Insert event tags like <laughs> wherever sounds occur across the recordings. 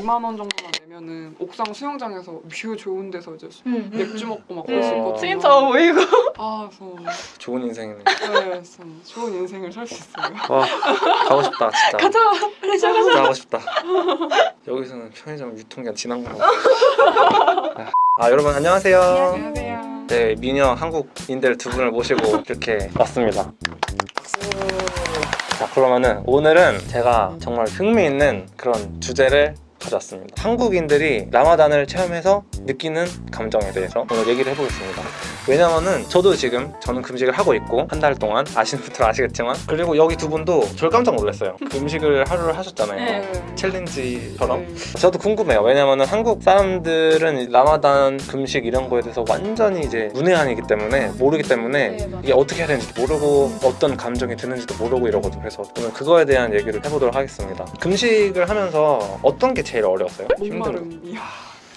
2만 원 정도만 내면은 옥상 수영장에서 뷰 좋은 데서 이제 수- 응. 맥주 먹고 막 그럴 수 있거든요. 진짜 보이고. 아, 그래서 좋은 인생이네. 네, 좀 좋은 인생을 살 수 있어요. 와 가고 싶다 진짜. 가자. 빨리 시작하자. 진짜 가고 싶다. 여기서는 편의점 유통기한 지난 거. 아 여러분 안녕하세요. 안녕하세요. 네 미녀 한국인들 두 분을 모시고 이렇게 왔습니다. 자 그러면은 오늘은 제가 정말 흥미있는 그런 주제를 가져왔습니다. 한국인들이 라마단을 체험해서 느끼는 감정에 대해서 오늘 얘기를 해보겠습니다. 왜냐면은 저도 지금 저는 금식을 하고 있고 한 달 동안 아시는 분들은 아시겠지만 그리고 여기 두 분도 절 깜짝 놀랐어요. <laughs> 금식을 하루를 하셨잖아요. 네. 챌린지처럼 네. 저도 궁금해요. 왜냐면은 한국 사람들은 이 라마단 금식 이런 거에 대해서 완전히 이제 문외한이기 때문에 모르기 때문에 네. 이게 어떻게 해야 되는지도 모르고 어떤 감정이 드는지도 모르고 이러거든요. 그래서 오늘 그거에 대한 얘기를 해보도록 하겠습니다. 금식을 하면서 어떤 게 제일 어려웠어요? 힘들어. 목마름이.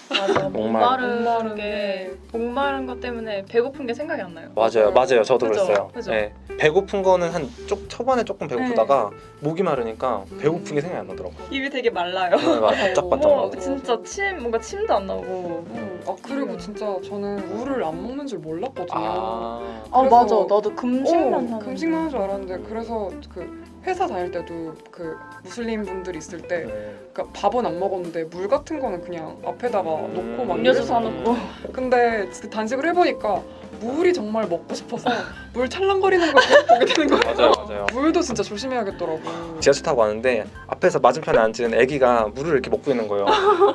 맞아. 목마름. 목마른 게 목마른 것 때문에 배고픈 게 생각이 안 나요. 맞아요, 맞아요. 저도 그죠? 그랬어요. 그죠? 네. 배고픈 거는 한 쪽 초반에 조금 배고프다가 목이 마르니까 배고픈 게 생각이 안 나더라고. 입이 되게 말라요. 네, 바짝바짝. 어, 맞아. 진짜 침 뭔가 침도 안 나오고. 음, 아 그리고 진짜 저는 물을 안 먹는 줄 몰랐거든요. 아, 아 맞아. 나도 금식만 어. 금식만 하는 줄 알았는데 그래서 그 회사 다닐 때도 그 무슬림 분들 있을 때 네. 그러니까 밥은 안 먹었는데 물 같은 거는 그냥 앞에다가 음. 놓고 막 음료수. 사놓고. 근데 그 단식을 해보니까 물이 정말 먹고 싶어서 물 찰랑거리는 걸 계속 보게 되는 거예요. 맞아요, 맞아요. <laughs> 물도 진짜 조심해야겠더라고. 지하철 타고 왔는데 앞에서 맞은편에 앉은 애기가 물을 이렇게 먹고 있는 거예요.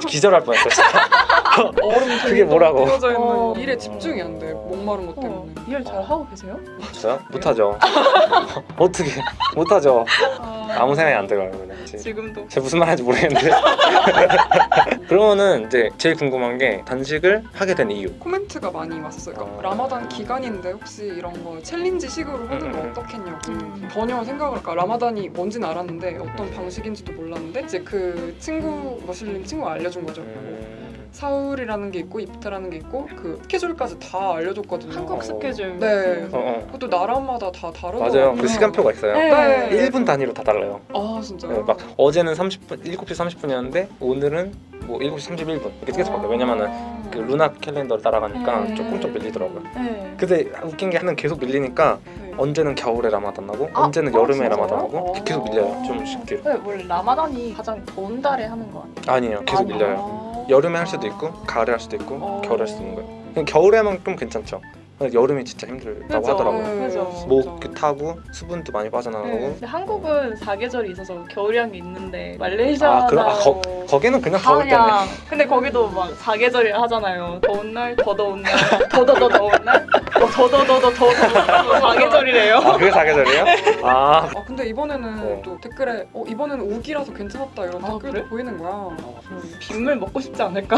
기절할 뻔했어요. 얼음 그게 뭐라고? 져 있는 어. 일에 집중이 안 돼. 목마른 것 때문에. 어, 일잘 하고 계세요? 저요? 못하죠. <laughs> 어떻게 못하죠. 아무 생각이 안 들어요. 그냥. 제- 지금도. 제가 무슨 말 하는지 모르겠는데. <laughs> 그러면은 이제 제일 궁금한 게 단식을 하게 된 이유. 코멘트가 많이 왔었어요. 그러니까 어. 라마단 기간인데 혹시 이런 거 챌린지식으로 하는 거 음. 어떻겠냐고 음. 전혀 생각을 그러니까 라마단이 뭔지는 알았는데 어떤 방식인지도 몰랐는데 이제 그 친구 머슬림 친구가 알려준 거죠. 음, 사울이라는 게 있고 이프타라는 게 있고 그 스케줄까지 다 알려줬거든요. 한국 스케줄. 네. 어, 어. 그것도 나라마다 다 다르더라고요. 맞아요. 그 시간표가 있어요. 네. 네. 1분 단위로 다 달라요. 아 진짜요? 네, 막 어제는 30분, 7시 30분이었는데 오늘은 뭐 7시 31분 이렇게 계속 바뀌어요. 왜냐면은 그 루나 캘린더를 따라가니까 네. 조금 좀 밀리더라고요. 네. 근데 웃긴 게 하는 계속 밀리니까 네. 언제는 겨울에 라마단 나고 아, 언제는 아, 여름에 진짜요? 라마단 나고 어. 계속 밀려요. 좀 쉽게. 네, 원래 라마단이 가장 더운 달에 하는 거 아니에요? 아니에요. 계속 아니요. 밀려요. 여름에 할 수도 있고 가을에 할 수도 있고 어. 겨울에 할 수도 있는 거예요. 그냥 겨울에 하면 좀 괜찮죠. 여름이 진짜 힘들다고 그죠. 하더라고요. 네, 그죠. 목 타고 수분도 많이 빠져나가고 네. 한국은 사계절이 있어서 겨울이란 게 있는데 말레이시아나 아, 그럼- 아, 거- 거기는 그냥 때네. 그냥 근데 거기도 막 사계절이라 하잖아요. 더운 날, 더 더운 날, 더더더 더운 날, 뭐 더더더더 더 더운 사계절이래요. 아 그게 사계절이에요? 아 아 근데 이번에는 네. 또 댓글에 어 이번에는 우기라서 괜찮았다 이런 아, 댓글도 그래? 보이는 거야. 빗물 먹고 싶지 않을까?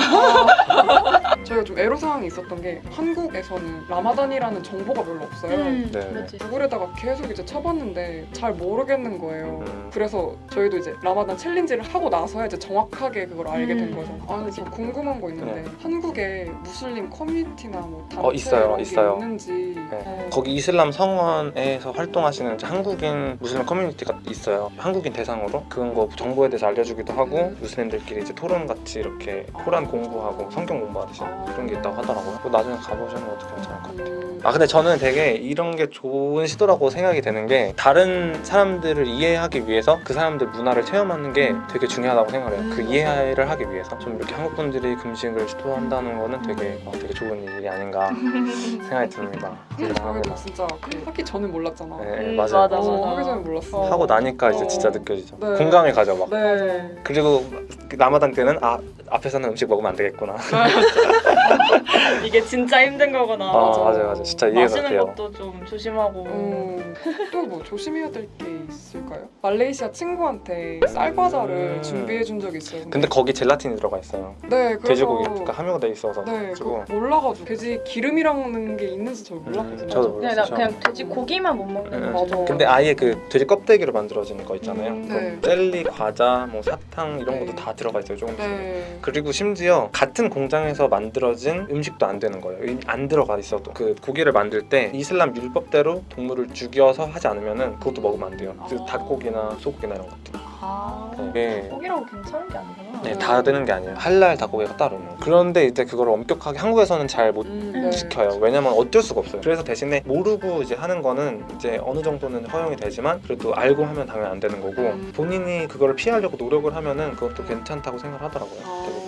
저희가 좀 애로사항이 있었던 게 한국에서는 라마단이라는 정보가 별로 없어요. 음, 네. 구글에다가 계속 이제 쳐봤는데 잘 모르겠는 거예요. 음. 그래서 저희도 이제 라마단 챌린지를 하고 나서야 이제 정확하게 그걸 알게 된 음. 거죠. 아 근데 저 궁금한 거 있는데 네. 한국에 무슬림 커뮤니티나 뭐 단체 어, 있어요, 이런 게 있어요. 있는지 네. 어. 거기 이슬람 성원에서 활동하시는 한국인 무슬림 커뮤니티가 있어요. 한국인 대상으로 그런 거 정보에 대해서 알려주기도 하고 음. 무슬림들끼리 이제 토론 같이 이렇게 코란 공부하고 성경 공부하듯이 아. 그런 게 있다고 하더라고요. 나중에 가보시는 것도 괜찮을 것 같아요. 음, 아 근데 저는 되게 이런 게 좋은 시도라고 생각이 되는 게 다른 사람들을 이해하기 위해서 그 사람들 문화를 체험하는 게 되게 중요하다고 생각을 해요. 그 음. 이해를 하기 위해서 좀 이렇게 한국 분들이 금식을 시도한다는 거는 되게 어, 되게 좋은 일이 아닌가 <laughs> 생각이 듭니다. 저희도 대단합니다. 진짜 그 하기 전에 몰랐잖아. 네, 음, 맞아요. 맞아, 어, 맞아. 하기 전에 몰랐어. 어. 하고 나니까 이제 어. 진짜 느껴지죠. 네. 공감이 가죠 막. 네. 그리고 그 라마단 때는 아 앞에서는 음식 먹으면 안 되겠구나. <laughs> 이게 진짜 힘든 거구나. 아 맞아요 맞아요. 진짜 이해가 마시는 돼요. 것도 좀 조심하고. 음, 또뭐 조심해야 될 게 있을까요? 말레이시아 친구한테 쌀과자를 음. 준비해 준 적이 있어요. 근데 거기 젤라틴이 들어가 있어요. 네, 그래서 돼지고기가 함유가 돼 있어서 네. 그거 몰라가지고 돼지 기름이라는 게 있는지 저 몰랐거든요. 음, 저도 그냥 나 그렇죠. 그냥 돼지 고기만 못 먹는 음, 거죠. 맞아. 근데 아예 그 돼지 껍데기로 만들어진 거 있잖아요. 음, 네. 그 젤리, 과자, 뭐 사탕 이런 것도 네. 다 들어가 있어요 조금씩. 네. 그리고 심지어 같은 공장에서 만들어진 음식도 안 되는 거예요. 이- 안 들어가 있어도 그 고기 를 만들 때 이슬람 율법대로 동물을 죽여서 하지 않으면은 그것도 먹으면 안 돼요. 그 아. 닭고기나 소고기나 이런 것들. 아, 네. 고기라고 괜찮은 게 아니구나. 네, 다 되는 게 아니에요. 할랄 닭고기가 따로 있는. 그런데 이제 그걸 엄격하게 한국에서는 잘못 음, 네. 지켜요. 왜냐면 어쩔 수가 없어요. 그래서 대신에 모르고 이제 하는 거는 이제 어느 정도는 허용이 되지만 그래도 알고 하면 당연히 안 되는 거고 음. 본인이 그거를 피하려고 노력을 하면은 그것도 괜찮다고 생각을 하더라고요. 아.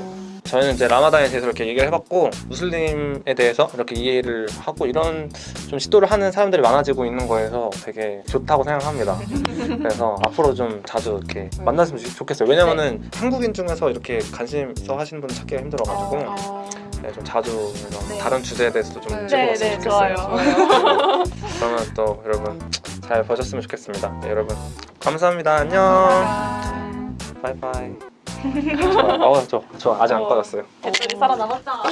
저희는 이제 라마단에 대해서 이렇게 얘기를 해봤고 무슬림에 대해서 이렇게 이해를 하고 이런 좀 시도를 하는 사람들이 많아지고 있는 거에서 되게 좋다고 생각합니다. 그래서 <laughs> 앞으로 좀 자주 이렇게 만났으면 좋- 좋겠어요. 왜냐면은 한국인 중에서 이렇게 관심 있어 하시는 분 찾기가 힘들어가지고 아, 네, 좀 자주 네. 다른 주제에 대해서도 좀 네. 찍어봤으면 네, 네, 좋겠어요. 좋아요. <laughs> 그러면 또 여러분 잘 보셨으면 좋겠습니다. 네, 여러분 감사합니다. 안녕. 아. 바이바이. 어, 저, 저 아직 안 어. 꺼졌어요. 배터리 살아남았다.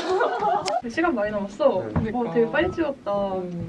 시간 많이 남았어. 그러니까. 어, 되게 빨리 찍었다. 음.